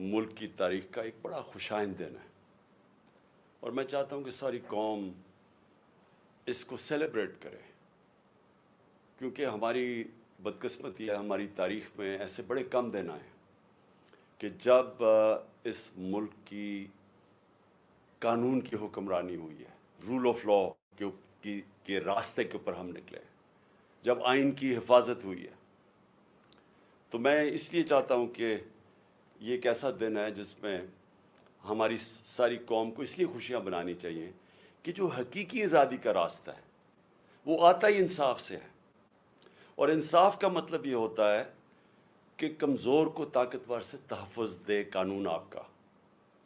ملک کی تاریخ کا ایک بڑا خوشائند دن ہے۔ اور میں چاہتا ہوں کہ ساری قوم اس کو سیلیبریٹ کرے۔ کیونکہ ہماری بدقسمتی ہے ہماری تاریخ میں ایسے بڑے کم دن آئے کہ جب اس ملک کی قانون کی حکمرانی ہوئی ہے رول آف لا کے کے راستے کے اوپر ہم نکلے۔ جب آئین کی حفاظت ہوئی ہے، تو میں اس لیے چاہتا ہوں کہ یہ ایک ایسا دن ہے جس میں ہماری ساری قوم کو اس لیے خوشیاں بنانی چاہیے کہ جو حقیقی آزادی کا راستہ ہے، وہ آتا ہی انصاف سے ہے۔ اور انصاف کا مطلب یہ ہوتا ہے کہ کمزور کو طاقتور سے تحفظ دے قانون آپ کا۔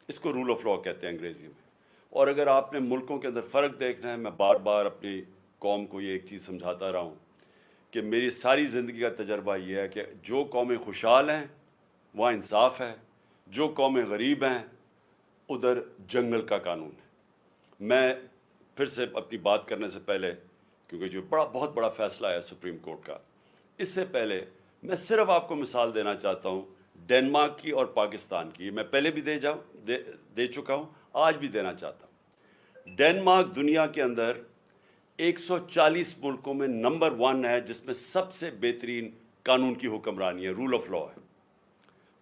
اس کو رول آف لا کہتے ہیں انگریزی میں۔ اور اگر آپ نے ملکوں کے اندر فرق دیکھنا ہے، میں بار بار اپنی قوم کو یہ ایک چیز سمجھاتا رہا ہوں کہ میری ساری زندگی کا تجربہ یہ ہے کہ جو قومیں خوشحال ہیں وہاں انصاف ہے، جو قومیں غریب ہیں، ادھر جنگل کا قانون ہے۔ میں پھر سے اپنی بات کرنے سے پہلے، کیونکہ جو بڑا بہت بڑا فیصلہ ہے سپریم کورٹ کا، اس سے پہلے میں صرف آپ کو مثال دینا چاہتا ہوں ڈینمارک کی اور پاکستان کی۔ میں پہلے بھی دے جاؤں، دے دے چکا ہوں، آج بھی دینا چاہتا ہوں۔ ڈینمارک دنیا کے اندر ایک سو چالیس ملکوں میں نمبر ون ہے، جس میں سب سے بہترین قانون کی حکمرانی ہے رول آف لا ہے۔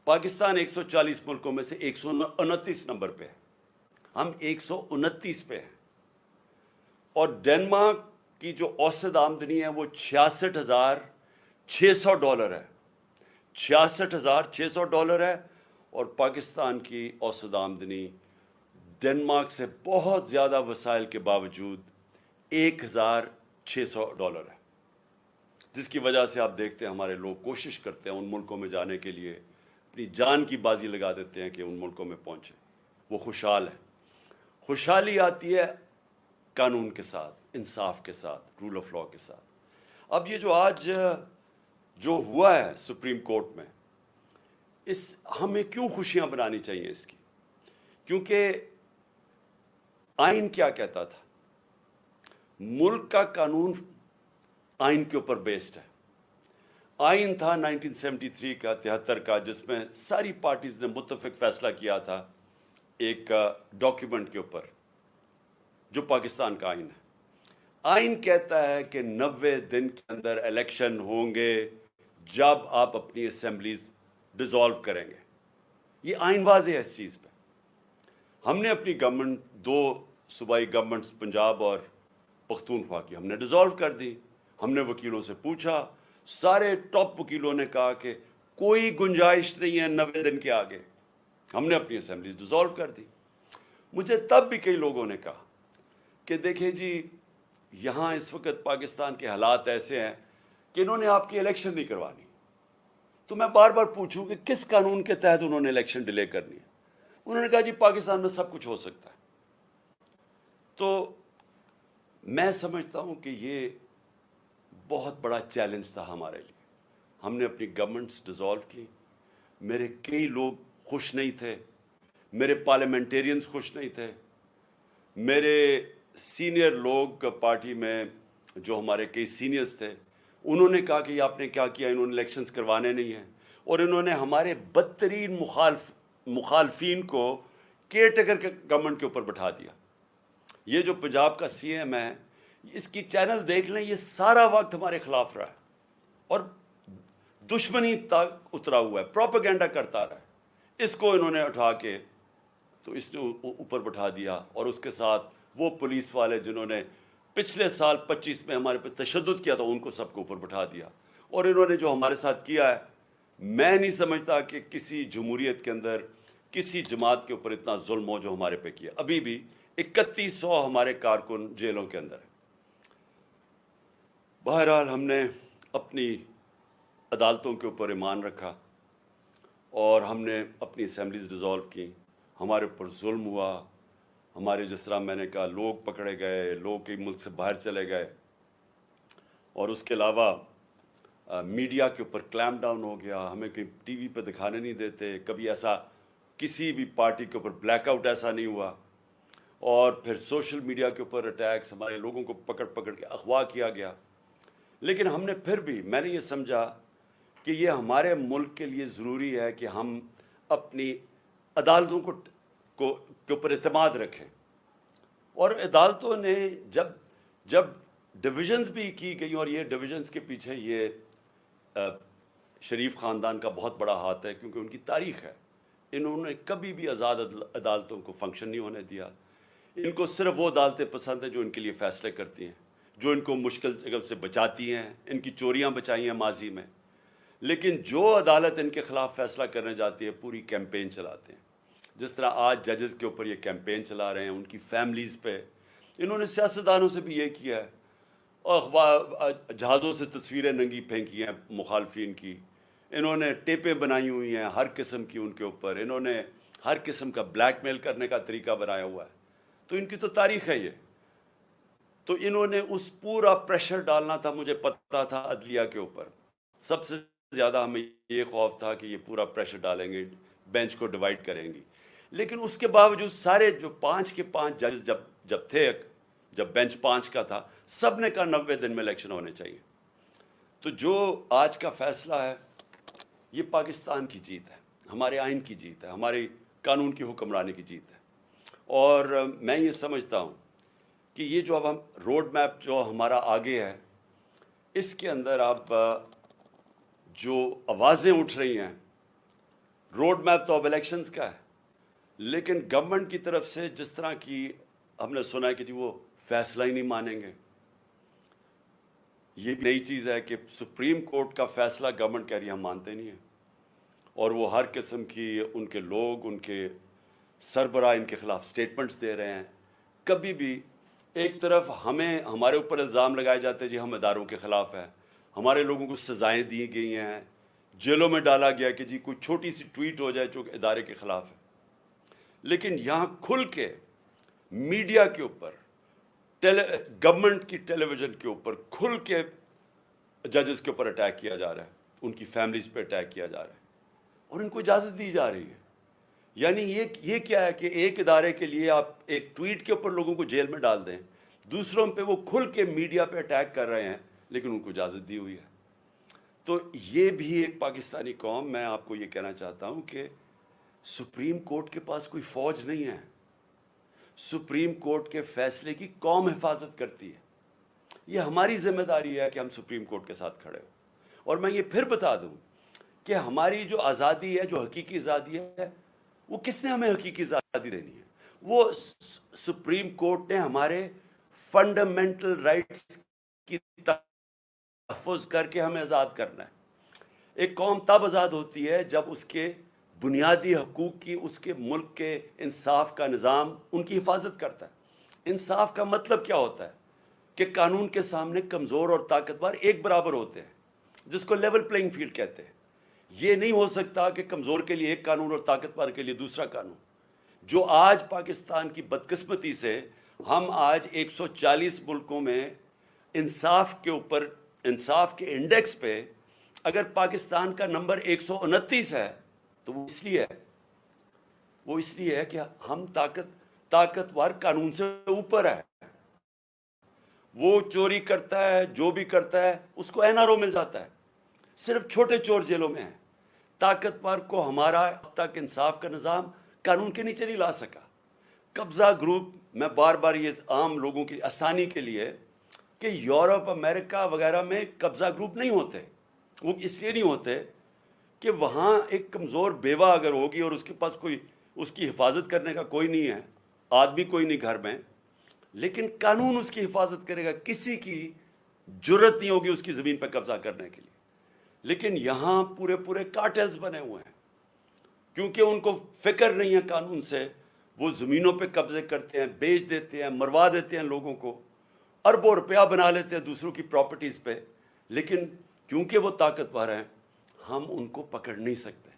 پاکستان ایک سو چالیس ملکوں میں سے ایک سو انتیس نمبر پہ ہے۔ ہم ایک سو انتیس پہ ہیں۔ اور ڈینمارک کی جو اوسط آمدنی ہے وہ چھیاسٹھ ہزار چھ سو ڈالر ہے۔ چھیاسٹھ ہزار چھ سو ڈالر ہے۔ اور پاکستان کی اوسط آمدنی ڈنمارک سے بہت زیادہ وسائل کے باوجود ایک ہزار چھ سو ڈالر ہے۔ جس کی وجہ سے آپ دیکھتے ہیں ہمارے لوگ کوشش کرتے ہیں ان ملکوں میں جانے کے لیے۔ اپنی جان کی بازی لگا دیتے ہیں کہ ان ملکوں میں پہنچے۔ وہ خوشحال ہے خوشحالی آتی ہے قانون کے ساتھ، انصاف کے ساتھ رول آف لا کے ساتھ۔ اب یہ جو آج، جو ہوا ہے سپریم کورٹ میں، اس، ہمیں کیوں خوشیاں بنانی چاہیے اس کی؟ کیونکہ آئین کیا کہتا تھا؟ ملک کا قانون آئین کے اوپر بیسڈ ہے۔ آئین تھا نائنٹین سیونٹی تھری کا تہتر کا، جس میں ساری پارٹیز نے متفق فیصلہ کیا تھا ایک ڈاکیومنٹ کے اوپر، جو پاکستان کا آئین ہے۔ آئین کہتا ہے کہ نوے دن کے اندر الیکشن ہوں گے جب آپ اپنی اسمبلیز ڈیزالو کریں گے۔ یہ آئین واضح ہے اس چیز پہ۔ ہم نے اپنی گورنمنٹ دو صوبائی گورنمنٹس پنجاب اور پختونخوا کی، ہم نے ڈیزالو کر دی۔ ہم نے وکیلوں سے پوچھا سارے ٹاپ وکیلوں نے کہا کہ کوئی گنجائش نہیں ہے نوے دن کے آگے۔ ہم نے اپنی اسمبلیز ڈیزالو کر دی۔ مجھے تب بھی کئی لوگوں نے کہا کہ دیکھیں جی یہاں اس وقت پاکستان کے حالات ایسے ہیں کہ انہوں نے آپ کی الیکشن نہیں کروانی۔ تو میں بار بار پوچھوں کہ کس قانون کے تحت انہوں نے الیکشن ڈیلے کرنی ہے؟ انہوں نے کہا جی پاکستان میں سب کچھ ہو سکتا ہے۔ تو میں سمجھتا ہوں کہ یہ بہت بڑا چیلنج تھا ہمارے لیے۔ ہم نے اپنی گورنمنٹس ڈیزالو کی۔ میرے کئی لوگ خوش نہیں تھے۔ میرے پارلیمنٹیرینز خوش نہیں تھے۔ میرے سینئر لوگ پارٹی میں جو ہمارے کئی سینئرز تھے، انہوں نے کہا کہ یہ آپ نے کیا کیا؟ انہوں نے الیکشنز کروانے نہیں ہیں۔ اور انہوں نے ہمارے بدترین مخالف، مخالفین کو کیئر ٹیکر کے گورنمنٹ کے اوپر بٹھا دیا۔ یہ جو پنجاب کا سی ایم ہے اس کی چینل دیکھ لیں، یہ سارا وقت ہمارے خلاف رہا ہے۔ اور دشمنی تک اترا ہوا ہے، پروپیگنڈا کرتا رہا ہے۔ اس کو انہوں نے اٹھا کے تو اس نے اوپر بٹھا دیا اور اس کے ساتھ وہ پولیس والے جنہوں نے پچھلے سال پچیس میں ہمارے پہ تشدد کیا تھا، ان کو سب کو اوپر بٹھا دیا۔ اور انہوں نے جو ہمارے ساتھ کیا ہے، میں نہیں سمجھتا کہ کسی جمہوریت کے اندر، کسی جماعت کے اوپر اتنا ظلم ہو جو ہمارے پہ کیا۔ ابھی بھی اکتیس سو ہمارے کارکن جیلوں کے اندر ہیں۔ بہرحال ہم نے اپنی عدالتوں کے اوپر ایمان رکھا اور ہم نے اپنی اسمبلیز ڈیزالو کی ہمارے اوپر ظلم ہوا۔ ہمارے جس طرح میں نے کہا لوگ پکڑے گئے، لوگ کئی ملک سے باہر چلے گئے۔ اور اس کے علاوہ میڈیا کے اوپر کلیم ڈاؤن ہو گیا۔ ہمیں کہیں ٹی وی پہ دکھانے نہیں دیتے۔ کبھی ایسا کسی بھی پارٹی کے اوپر بلیک آؤٹ ایسا نہیں ہوا۔ اور پھر سوشل میڈیا کے اوپر اٹیکس ہمارے لوگوں کو پکڑ پکڑ کے اغوا کیا گیا۔ لیکن ہم نے پھر بھی، میں نے یہ سمجھا کہ یہ ہمارے ملک کے لیے ضروری ہے کہ ہم اپنی عدالتوں کو کو، کے اوپر اعتماد رکھیں۔ اور عدالتوں نے جب جب ڈویژنز بھی کی گئی اور یہ ڈویژنز کے پیچھے یہ شریف خاندان کا بہت بڑا ہاتھ ہے کیونکہ ان کی تاریخ ہے۔ انہوں نے کبھی بھی آزاد عدالتوں کو فنکشن نہیں ہونے دیا۔ ان کو صرف وہ عدالتیں پسند ہیں جو ان کے لیے فیصلے کرتی ہیں۔ جو ان کو مشکل جگہ سے بچاتی ہیں، ان کی چوریاں بچائی ہیں ماضی میں۔ لیکن جو عدالت ان کے خلاف فیصلہ کرنے جاتی ہے، پوری کیمپین چلاتے ہیں۔ جس طرح آج ججز کے اوپر یہ کیمپین چلا رہے ہیں، ان کی فیملیز پہ۔ انہوں نے سیاستدانوں سے بھی یہ کیا ہے۔ اور اخبار، جہازوں سے تصویریں ننگی پھینکی ہیں مخالفین کی۔ انہوں نے ٹیپیں بنائی ہوئی ہیں ہر قسم کی ان کے اوپر۔ انہوں نے ہر قسم کا بلیک میل کرنے کا طریقہ بنایا ہوا ہے۔ تو ان کی تو تاریخ ہے یہ۔ تو انہوں نے اس پورا پریشر ڈالنا تھا، مجھے پتہ تھا عدلیہ کے اوپر۔ سب سے زیادہ ہمیں یہ خوف تھا کہ یہ پورا پریشر ڈالیں گے، بینچ کو ڈیوائڈ کریں گی لیکن اس کے باوجود سارے جو پانچ کے پانچ جج جب جب تھے، جب بینچ پانچ کا تھا، سب نے کہا نوے دن میں الیکشن ہونے چاہیے۔ تو جو آج کا فیصلہ ہے، یہ پاکستان کی جیت ہے، ہمارے آئین کی جیت ہے ہماری قانون کی حکمرانی کی جیت ہے۔ اور میں یہ سمجھتا ہوں کہ یہ جو اب ہم روڈ میپ جو ہمارا آگے ہے، اس کے اندر اب جو آوازیں اٹھ رہی ہیں روڈ میپ تو اب الیکشنز کا ہے، لیکن گورنمنٹ کی طرف سے جس طرح کی ہم نے سنا ہے کہ جی وہ فیصلہ ہی نہیں مانیں گے۔ یہ بھی نئی چیز ہے کہ سپریم کورٹ کا فیصلہ گورنمنٹ کہہ رہی ہم مانتے نہیں ہیں۔ اور وہ ہر قسم کی ان کے لوگ، ان کے سربراہ، ان کے خلاف سٹیٹمنٹس دے رہے ہیں۔ کبھی بھی ایک طرف ہمیں ہمارے اوپر الزام لگائے جاتے ہیں جی ہم اداروں کے خلاف ہیں، ہمارے لوگوں کو سزائیں دی گئی ہیں، جیلوں میں ڈالا گیا کہ جی کوئی چھوٹی سی ٹویٹ ہو جائے جو ادارے کے خلاف ہے۔ لیکن یہاں کھل کے میڈیا کے اوپر گورنمنٹ کی ٹیلی ویژن کے اوپر کھل کے ججز کے اوپر اٹیک کیا جا رہا ہے، ان کی فیملیز پہ اٹیک کیا جا رہا ہے اور ان کو اجازت دی جا رہی ہے۔ یعنی یہ یہ کیا ہے کہ ایک ادارے کے لیے آپ ایک ٹویٹ کے اوپر لوگوں کو جیل میں ڈال دیں، دوسروں پہ وہ کھل کے میڈیا پہ اٹیک کر رہے ہیں، لیکن ان کو اجازت دی ہوئی ہے۔ تو یہ بھی ایک پاکستانی قوم، میں آپ کو یہ کہنا چاہتا ہوں کہ سپریم کورٹ کے پاس کوئی فوج نہیں ہے۔ سپریم کورٹ کے فیصلے کی قوم حفاظت کرتی ہے۔ یہ ہماری ذمہ داری ہے کہ ہم سپریم کورٹ کے ساتھ کھڑے ہوں۔ اور میں یہ پھر بتا دوں کہ ہماری جو آزادی ہے، جو حقیقی آزادی ہے وہ کس نے ہمیں حقیقی آزادی دینی ہے؟ وہ سپریم کورٹ نے ہمارے فنڈامنٹل رائٹس کی تحفظ کر کے ہمیں آزاد کرنا ہے۔ ایک قوم تب آزاد ہوتی ہے جب اس کے بنیادی حقوق کی، اس کے ملک کے انصاف کا نظام ان کی حفاظت کرتا ہے۔ انصاف کا مطلب کیا ہوتا ہے؟ کہ قانون کے سامنے کمزور اور طاقتور ایک برابر ہوتے ہیں، جس کو لیول پلینگ فیلڈ کہتے ہیں۔ یہ نہیں ہو سکتا کہ کمزور کے لیے ایک قانون اور طاقتور کے لیے دوسرا قانون۔ جو آج پاکستان کی بدقسمتی سے ہم آج ایک سو چالیس ملکوں میں انصاف کے اوپر، انصاف کے انڈیکس پہ اگر پاکستان کا نمبر ایک سو انتیس ہے، تو وہ اس لیے ہے۔ وہ اس لیے ہے کہ ہم طاقت، طاقتور قانون سے اوپر ہے وہ چوری کرتا ہے، جو بھی کرتا ہے، اس کو این آر او مل جاتا ہے۔ صرف چھوٹے چور جیلوں میں ہیں طاقتور کو ہمارا اب تک انصاف کا نظام قانون کے نیچے نہیں لا سکا۔ قبضہ گروپ، میں بار بار یہ عام لوگوں کی آسانی کے لیے کہ یورپ، امریکہ وغیرہ میں قبضہ گروپ نہیں ہوتے۔ وہ اس لیے نہیں ہوتے کہ وہاں ایک کمزور بیوہ اگر ہوگی اور اس کے پاس کوئی، اس کی حفاظت کرنے کا کوئی نہیں ہے، آدمی کوئی نہیں گھر میں، لیکن قانون اس کی حفاظت کرے گا، کسی کی جرت نہیں ہوگی اس کی زمین پہ قبضہ کرنے کے لیے۔ لیکن یہاں پورے پورے کارٹلز بنے ہوئے ہیں۔ کیونکہ ان کو فکر نہیں ہے قانون سے، وہ زمینوں پہ قبضے کرتے ہیں، بیچ دیتے ہیں، مروا دیتے ہیں لوگوں کو۔ اربوں روپیہ بنا لیتے ہیں دوسروں کی پراپرٹیز پہ۔ لیکن کیونکہ وہ طاقتور ہیں، ہم ان کو پکڑ نہیں سکتے۔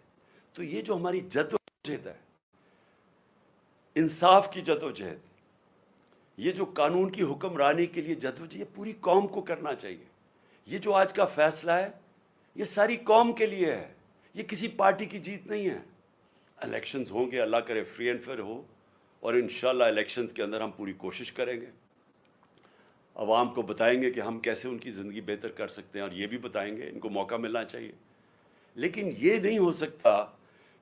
تو یہ جو ہماری جد و جہد ہے، انصاف کی جد و جہد یہ جو قانون کی حکمرانی کے لیے جد و جہد پوری قوم کو کرنا چاہیے۔ یہ جو آج کا فیصلہ ہے یہ ساری قوم کے لیے ہے۔ یہ کسی پارٹی کی جیت نہیں ہے۔ الیکشنز ہوں گے، اللہ کرے فری اینڈ فیئر ہو۔ اور انشاءاللہ الیکشنز کے اندر ہم پوری کوشش کریں گے۔ عوام کو بتائیں گے کہ ہم کیسے ان کی زندگی بہتر کر سکتے ہیں اور یہ بھی بتائیں گے، ان کو موقع ملنا چاہیے۔ لیکن یہ نہیں ہو سکتا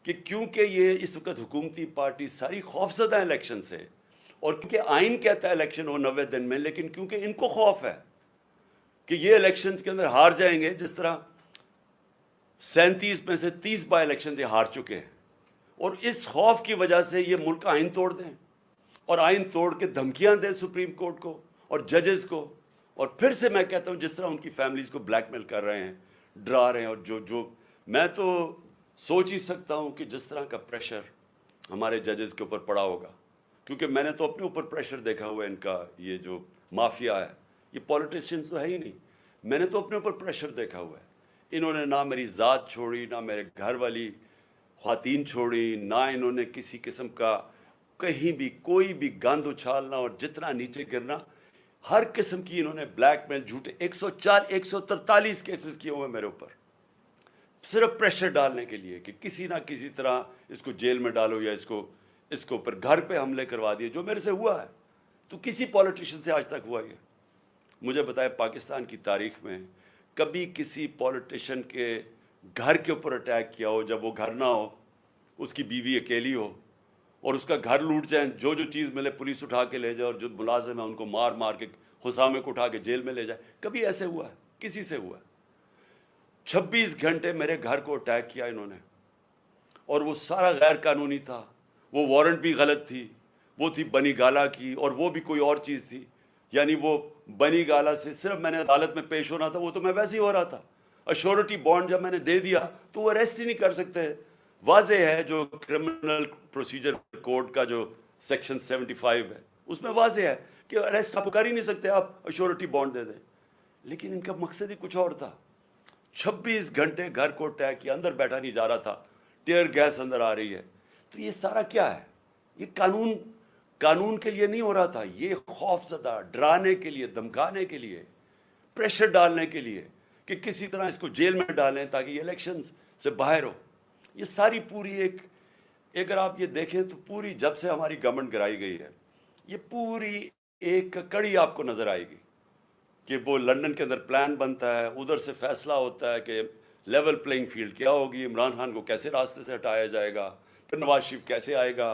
کہ کیونکہ یہ اس وقت حکومتی پارٹی ساری خوف زدہ الیکشن سے اور کیونکہ آئین کہتا ہے الیکشن ہو نوے دن میں، لیکن کیونکہ ان کو خوف ہے کہ یہ الیکشنز کے اندر ہار جائیں گے، جس طرح سینتیس میں سے تیس بائی الیکشن یہ ہار چکے ہیں۔ اور اس خوف کی وجہ سے یہ ملک آئین توڑ دیں۔ اور آئین توڑ کے دھمکیاں دیں سپریم کورٹ کو اور ججز کو۔ اور پھر سے میں کہتا ہوں، جس طرح ان کی فیملیز کو بلیک میل کر رہے ہیں، ڈرا رہے ہیں اور جو جو میں تو سوچ ہی سکتا ہوں کہ جس طرح کا پریشر ہمارے ججز کے اوپر پڑا ہوگا۔ کیونکہ میں نے تو اپنے اوپر پریشر دیکھا ہوا ہے ان کا یہ جو مافیا ہے۔ یہ پولیٹیشینس تو ہے ہی نہیں۔ میں نے تو اپنے اوپر پریشر دیکھا ہوا ہے۔ انہوں نے نہ میری ذات چھوڑی، نہ میرے گھر والی خواتین چھوڑی، نہ انہوں نے کسی قسم کا کہیں بھی کوئی بھی گند اچھالنا اور جتنا نیچے گرنا، ہر قسم کی انہوں نے بلیک میل، جھوٹے، ایک سو چار، ایک سو ترتالیس کیسز کیے ہوئے میرے اوپر۔ صرف پریشر ڈالنے کے لیے کہ کسی نہ کسی طرح اس کو جیل میں ڈالو یا اس کو اس کو اوپر گھر پہ حملے کروا دیے، جو میرے سے ہوا ہے۔ تو کسی پولیٹیشین سے آج تک ہوا یہ۔ مجھے بتائے پاکستان کی تاریخ میں کبھی کسی پولیٹیشین کے گھر کے اوپر اٹیک کیا ہو، جب وہ گھر نہ ہو، اس کی بیوی اکیلی ہو اور اس کا گھر لوٹ جائیں، جو جو چیز ملے پولیس اٹھا کے لے جائے اور جو ملازم ہیں ان کو مار مار کے حسامے کو اٹھا کے جیل میں لے جائے۔ کبھی ایسے ہوا ہے، کسی سے ہوا ہے۔ چھبیس گھنٹے میرے گھر کو اٹیک کیا انہوں نے۔ اور وہ سارا غیر قانونی تھا۔ وہ وارنٹ بھی غلط تھی، وہ تھی بنی گالا کی اور وہ بھی کوئی اور چیز تھی۔ یعنی وہ بنی گالا سے صرف میں نے عدالت میں پیش ہونا تھا، وہ تو میں ویسے ہی ہو رہا تھا۔ اشورٹی بانڈ جب میں نے دے دیا تو وہ اریسٹ ہی نہیں کر سکتے۔ واضح ہے جو کرمنل پروسیجر کوڈ کا جو سیکشن سیونٹی فائیو ہے، اس میں واضح ہے کہ اریسٹ آپ کر ہی نہیں سکتے، آپ اشورٹی بانڈ دے دیں۔ لیکن ان کا مقصد ہی کچھ اور تھا۔ چھبیس گھنٹے گھر کو ٹیک کیا، اندر بیٹھا نہیں جا رہا تھا۔ ٹیئر گیس اندر آ رہی ہے۔ تو یہ سارا کیا ہے؟ یہ قانون قانون کے لیے نہیں ہو رہا تھا، یہ خوف زدہ، ڈرانے کے لیے دمکانے کے لیے پریشر ڈالنے کے لیے کہ کسی طرح اس کو جیل میں ڈالیں تاکہ یہ الیکشنز سے باہر ہو۔ یہ ساری پوری ایک، اگر آپ یہ دیکھیں تو پوری جب سے ہماری گورنمنٹ گرائی گئی ہے، یہ پوری ایک کڑی آپ کو نظر آئے گی کہ وہ لنڈن کے اندر پلان بنتا ہے، ادھر سے فیصلہ ہوتا ہے کہ لیول پلینگ فیلڈ کیا ہوگی، عمران خان کو کیسے راستے سے ہٹایا جائے گا، پھر نواز شریف کیسے آئے گا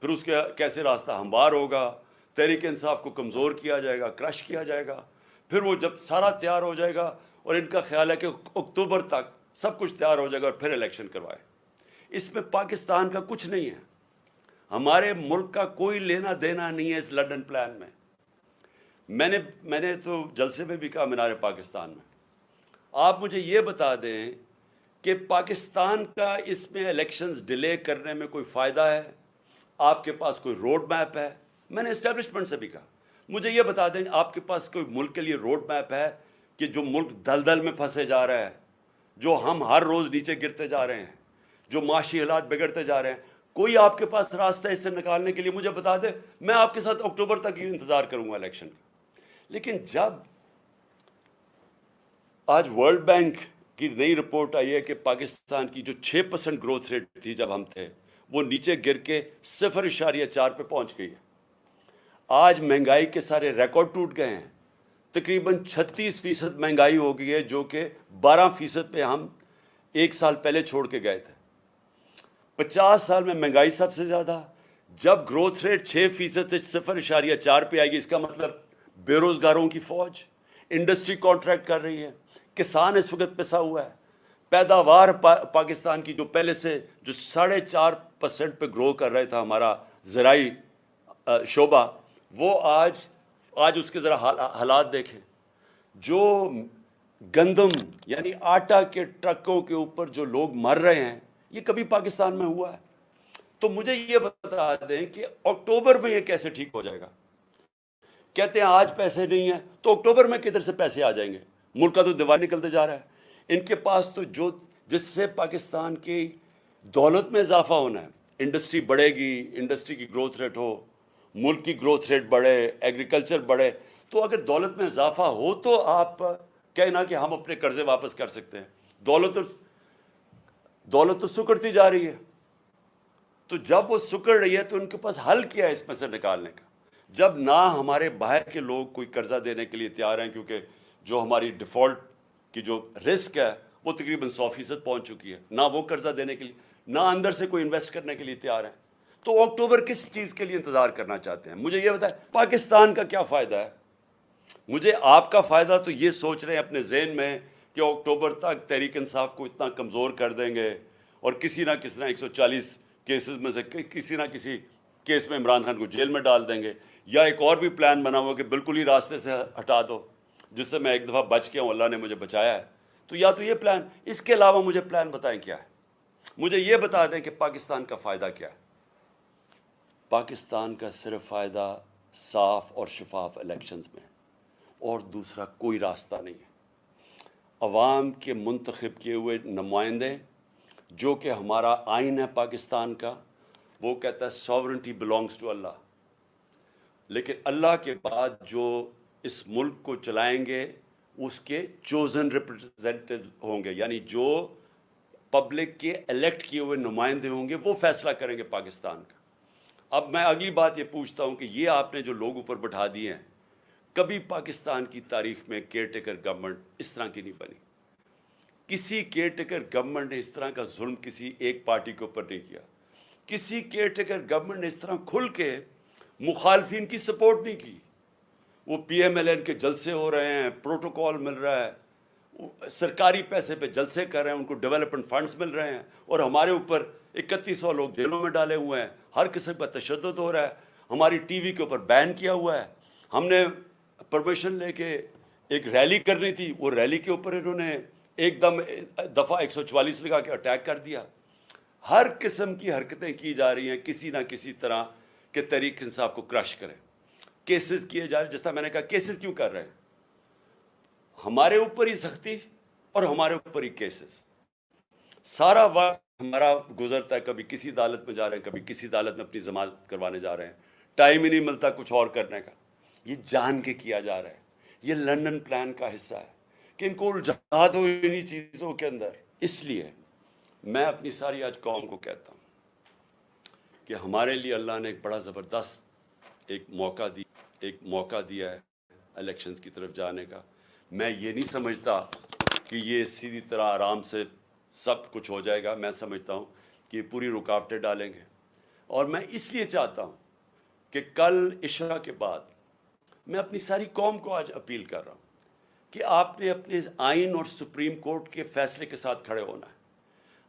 پھر اس کے کیسے راستہ ہموار ہوگا؟ تحریک انصاف کو کمزور کیا جائے گا، کرش کیا جائے گا؟ پھر وہ جب سارا تیار ہو جائے گا اور ان کا خیال ہے کہ اکتوبر تک سب کچھ تیار ہو جائے گا اور پھر الیکشن کروائے۔ اس میں پاکستان کا کچھ نہیں ہے۔ ہمارے ملک کا کوئی لینا دینا نہیں ہے اس لنڈن پلان میں۔ میں نے میں نے تو جلسے میں بھی کہا مینار پاکستان میں۔ آپ مجھے یہ بتا دیں کہ پاکستان کا اس میں الیکشنز ڈیلے کرنے میں کوئی فائدہ ہے؟ آپ کے پاس کوئی روڈ میپ ہے؟ میں نے اسٹیبلشمنٹ سے بھی کہا۔ مجھے یہ بتا دیں، آپ کے پاس کوئی ملک کے لیے روڈ میپ ہے کہ جو ملک دل دل میں پھنسے جا رہا ہے جو ہم ہر روز نیچے گرتے جا رہے ہیں، جو معاشی حالات بگڑتے جا رہے ہیں؟ کوئی آپ کے پاس راستہ اس سے نکالنے کے لیے مجھے بتا دے؟ میں آپ کے ساتھ اکتوبر تک ہی انتظار کروں گا الیکشن کا۔ لیکن جب آج ورلڈ بینک کی نئی رپورٹ آئی ہے کہ پاکستان کی جو چھ پرسنٹ گروتھ ریٹ تھی جب ہم تھے وہ نیچے گر کے صفر اشاریہ چار پہ پہنچ گئی ہے۔ آج مہنگائی کے سارے ریکارڈ ٹوٹ گئے ہیں۔ تقریباً چھتیس فیصد مہنگائی ہو گئی ہے جو کہ بارہ فیصد پہ ہم ایک سال پہلے چھوڑ کے گئے تھے۔ پچاس سال میں مہنگائی سب سے زیادہ، جب گروتھ ریٹ چھ فیصد سے صفر اشاریہ چار پہ آئے گی اس کا مطلب بے روزگاروں کی فوج، انڈسٹری کانٹریکٹ کر رہی ہے، کسان اس وقت پسا ہوا ہے۔ پیداوار پاکستان کی جو پہلے سے جو ساڑھے چار پرسنٹ پہ گرو کر رہا تھا ہمارا زرعی شعبہ، وہ آج آج اس کے ذرا حالات دیکھیں۔ جو گندم یعنی آٹا کے ٹرکوں کے اوپر جو لوگ مر رہے ہیں، یہ کبھی پاکستان میں ہوا ہے۔ تو مجھے یہ بتا دیں کہ اکتوبر میں یہ کیسے ٹھیک ہو جائے گا؟ کہتے ہیں آج پیسے نہیں ہیں، تو اکتوبر میں کدھر سے پیسے آ جائیں گے؟ ملک کا تو دیوار نکلتے جا رہا ہے۔ ان کے پاس تو جو جس سے پاکستان کی دولت میں اضافہ ہونا ہے، انڈسٹری بڑھے گی، انڈسٹری کی گروتھ ریٹ ہو، ملک کی گروتھ ریٹ بڑھے ایگریکلچر بڑھے، تو اگر دولت میں اضافہ ہو تو آپ کہنا کہ ہم اپنے قرضے واپس کر سکتے ہیں۔ دولت دولت تو سکڑتی جا رہی ہے۔ تو جب وہ سکڑ رہی ہے تو ان کے پاس حل کیا ہے اس میں سے نکالنے کا؟ جب نہ ہمارے باہر کے لوگ کوئی قرضہ دینے کے لیے تیار ہیں، کیونکہ جو ہماری ڈیفالٹ کی جو رسک ہے وہ تقریباً سو فیصد پہنچ چکی ہے، نہ وہ قرضہ دینے کے لیے، نہ اندر سے کوئی انویسٹ کرنے کے لیے تیار ہیں تو اکتوبر کس چیز کے لیے انتظار کرنا چاہتے ہیں؟ مجھے یہ بتائیں، پاکستان کا کیا فائدہ ہے؟ مجھے آپ کا فائدہ تو یہ سوچ رہے ہیں اپنے ذہن میں کہ اکتوبر تک تحریک انصاف کو اتنا کمزور کر دیں گے اور کسی نہ کسی نہ ایک سو چالیس کیسز میں سے کسی نہ کسی کیس میں عمران خان کو جیل میں ڈال دیں گے۔ یا ایک اور بھی پلان بنا ہوا کہ بالکل ہی راستے سے ہٹا دو۔ جس سے میں ایک دفعہ بچ گیا ہوں، اللہ نے مجھے بچایا ہے۔ تو یا تو یہ پلان، اس کے علاوہ مجھے پلان بتائیں کیا ہے؟ مجھے یہ بتا دیں کہ پاکستان کا فائدہ کیا ہے۔ پاکستان کا صرف فائدہ صاف اور شفاف الیکشنز میں اور دوسرا کوئی راستہ نہیں ہے۔ عوام کے منتخب کیے ہوئے نمائندے، جو کہ ہمارا آئین ہے پاکستان کا، وہ کہتا ہے ساورنٹی بلانگس ٹو اللہ لیکن اللہ کے بعد جو اس ملک کو چلائیں گے، اس کے چوزن ریپرزینٹیو ہوں گے یعنی جو پبلک کے الیکٹ کیے ہوئے نمائندے ہوں گے، وہ فیصلہ کریں گے پاکستان کا۔ اب میں اگلی بات یہ پوچھتا ہوں کہ یہ آپ نے جو لوگ اوپر بٹھا دیے ہیں، کبھی پاکستان کی تاریخ میں کیئر ٹیکر گورنمنٹ اس طرح کی نہیں بنی۔ کسی کیئر ٹیکر گورنمنٹ نے اس طرح کا ظلم کسی ایک پارٹی کے اوپر نہیں کیا۔ کسی کیئر ٹیکر گورنمنٹ نے اس طرح کھل کے مخالفین کی سپورٹ نہیں کی۔ وہ پی ایم ایل این کے جلسے ہو رہے ہیں، پروٹوکول مل رہا ہے سرکاری پیسے پہ جلسے کر رہے ہیں، ان کو ڈیولپمنٹ فنڈز مل رہے ہیں اور ہمارے اوپر اکتیس سو لوگ جیلوں میں ڈالے ہوئے ہیں۔ ہر قسم کا تشدد ہو رہا ہے۔ ہماری ٹی وی کے اوپر بین کیا ہوا ہے۔ ہم نے پرمیشن لے کے ایک ریلی کرنی تھی، وہ ریلی کے اوپر انہوں نے ایک دم دفعہ ایک سو چوالیس لگا کے اٹیک کر دیا۔ ہر قسم کی حرکتیں کی جا رہی ہیں، کسی نہ کسی طرح کے تحریک انصاف کو کرش کریں۔ کیسز کیے جا رہے جس طرح میں نے کہا کیسز کیوں کر رہے ہیں؟ ہمارے اوپر ہی سختی اور ہمارے اوپر ہی کیسز سارا وقت ہمارا گزرتا ہے، کبھی کسی عدالت میں جا رہے ہیں، کبھی کسی عدالت میں اپنی ضمانت کروانے جا رہے ہیں۔ ٹائم ہی نہیں ملتا کچھ اور کرنے کا۔ یہ جان کے کیا جا رہا ہے۔ یہ لنڈن پلان کا حصہ ہے کہ ان کو الجھا دو انہی چیزوں کے اندر۔ اس لیے میں اپنی ساری آج قوم کو کہتا ہوں کہ ہمارے لیے اللہ نے ایک بڑا زبردست ایک موقع دی ایک موقع دیا ہے الیکشنز کی طرف جانے کا۔ میں یہ نہیں سمجھتا کہ یہ سیدھی طرح آرام سے سب کچھ ہو جائے گا۔ میں سمجھتا ہوں کہ یہ پوری رکاوٹیں ڈالیں گے۔ اور میں اس لیے چاہتا ہوں کہ کل عشاء کے بعد میں اپنی ساری قوم کو آج اپیل کر رہا ہوں کہ آپ نے اپنے آئین اور سپریم کورٹ کے فیصلے کے ساتھ کھڑے ہونا ہے۔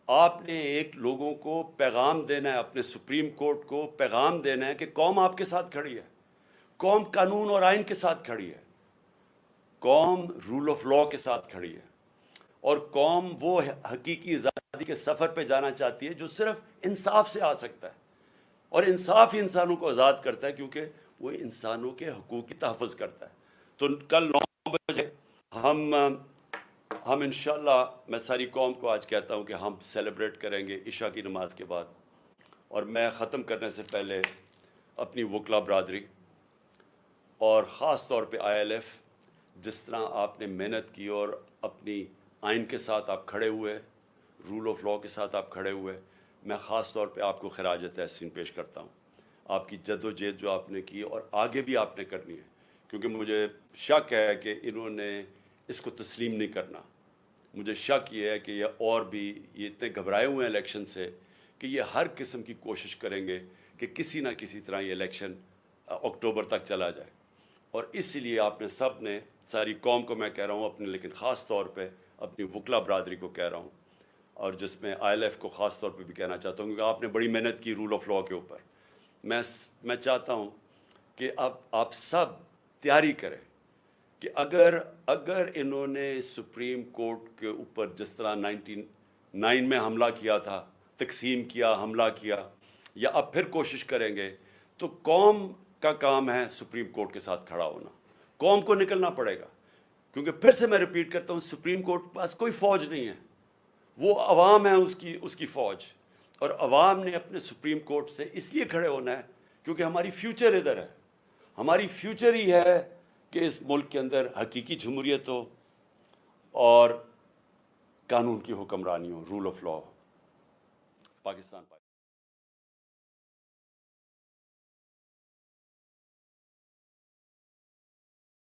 آپ نے ایک لوگوں کو پیغام دینا ہے، اپنے سپریم کورٹ کو پیغام دینا ہے کہ قوم آپ کے ساتھ کھڑی ہے۔ قوم قانون اور آئین کے ساتھ کھڑی ہے۔ قوم رول آف لاء کے ساتھ کھڑی ہے۔ اور قوم وہ حقیقی آزادی کے سفر پہ جانا چاہتی ہے جو صرف انصاف سے آ سکتا ہے۔ اور انصاف ہی انسانوں کو آزاد کرتا ہے کیونکہ وہ انسانوں کے حقوق کی تحفظ کرتا ہے۔ تو کل نو بجے ہم ہم انشاءاللہ میں ساری قوم کو آج کہتا ہوں کہ ہم سیلیبریٹ کریں گے عشاء کی نماز کے بعد۔ اور میں ختم کرنے سے پہلے اپنی وکلا برادری اور خاص طور پہ آئی ایل ایف، جس طرح آپ نے محنت کی اور اپنی آئین کے ساتھ آپ کھڑے ہوئے، رول آف لاء کے ساتھ آپ کھڑے ہوئے، میں خاص طور پہ آپ کو خراج تحسین پیش کرتا ہوں۔ آپ کی جد و جہد جو آپ نے کی اور آگے بھی آپ نے کرنی ہے، کیونکہ مجھے شک ہے کہ انہوں نے اس کو تسلیم نہیں کرنا۔ مجھے شک یہ ہے کہ یہ اور بھی یہ اتنے گھبرائے ہوئے ہیں الیکشن سے کہ یہ ہر قسم کی کوشش کریں گے کہ کسی نہ کسی طرح یہ الیکشن اکتوبر تک چلا جائے۔ اور اس لیے آپ نے سب نے ساری قوم کو میں کہہ رہا ہوں اپنے، لیکن خاص طور پہ اپنی وکلا برادری کو کہہ رہا ہوں اور جس میں آئی ایل ایف کو خاص طور پہ بھی کہنا چاہتا ہوں کیونکہ آپ نے بڑی محنت کی رول آف لاء کے اوپر۔ میں میں چاہتا ہوں کہ اب، آپ سب تیاری کریں کہ اگر اگر انہوں نے سپریم کورٹ کے اوپر جس طرح نائنٹین نائن میں حملہ کیا تھا، تقسیم کیا، حملہ کیا، یا اب پھر کوشش کریں گے، تو قوم کا کام ہے سپریم کورٹ کے ساتھ کھڑا ہونا۔ قوم کو نکلنا پڑے گا۔ کیونکہ پھر سے میں ریپیٹ کرتا ہوں، سپریم کورٹ کے پاس کوئی فوج نہیں ہے۔ وہ عوام ہے اس کی اس کی فوج۔ اور عوام نے اپنے سپریم کورٹ سے اس لیے کھڑے ہونا ہے کیونکہ ہماری فیوچر ادھر ہے۔ ہماری فیوچر ہی ہے کہ اس ملک کے اندر حقیقی جمہوریت ہو اور قانون کی حکمرانی ہو رول آف لاء پاکستان۔